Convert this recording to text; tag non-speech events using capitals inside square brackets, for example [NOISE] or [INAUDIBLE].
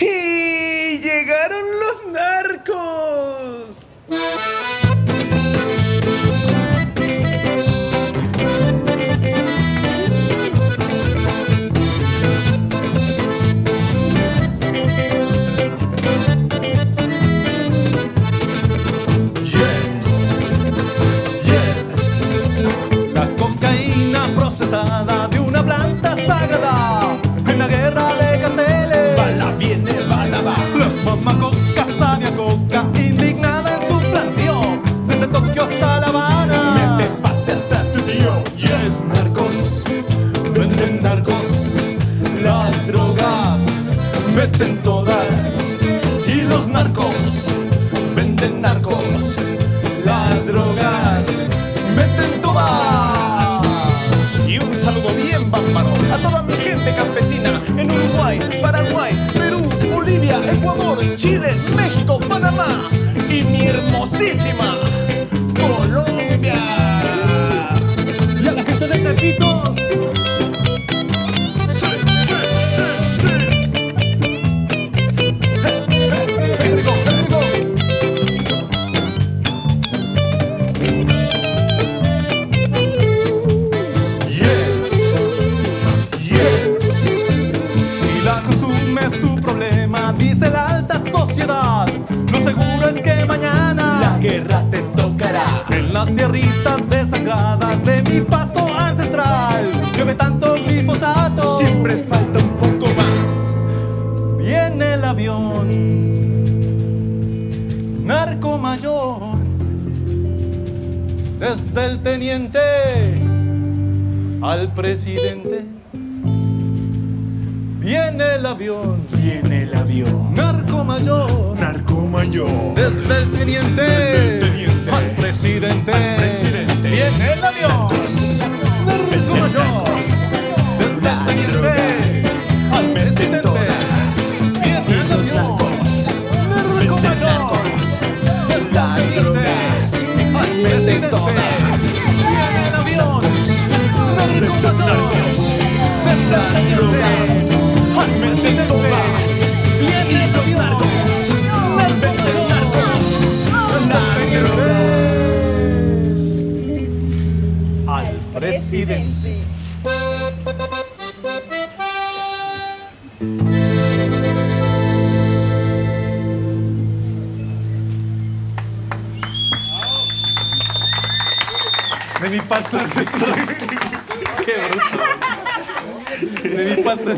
Y meten todas. Y los narcos, venden narcos, las drogas, meten todas. Y un saludo bien bárbaro a toda mi gente campesina en Uruguay, Paraguay, Perú, Bolivia, Ecuador, Chile, México, Panamá y mi hermosísima Colombia. De mi pasto ancestral Llueve tanto glifosato Siempre falta un poco más. Viene el avión Narco mayor Desde el teniente Al presidente Viene el avión Viene el avión. Narco mayor Narco mayor. Desde el teniente, Desde el teniente al presidente, al presidente. Viene el avión. Narco mayor. Desde al presidente, viene el avión. Narco mayor. Desde teniente al presidente, viene el avión. Narco mayor. Desde presidente. De mi pasta ancestral. [LAUGHS] Qué bruto. De mi pasta.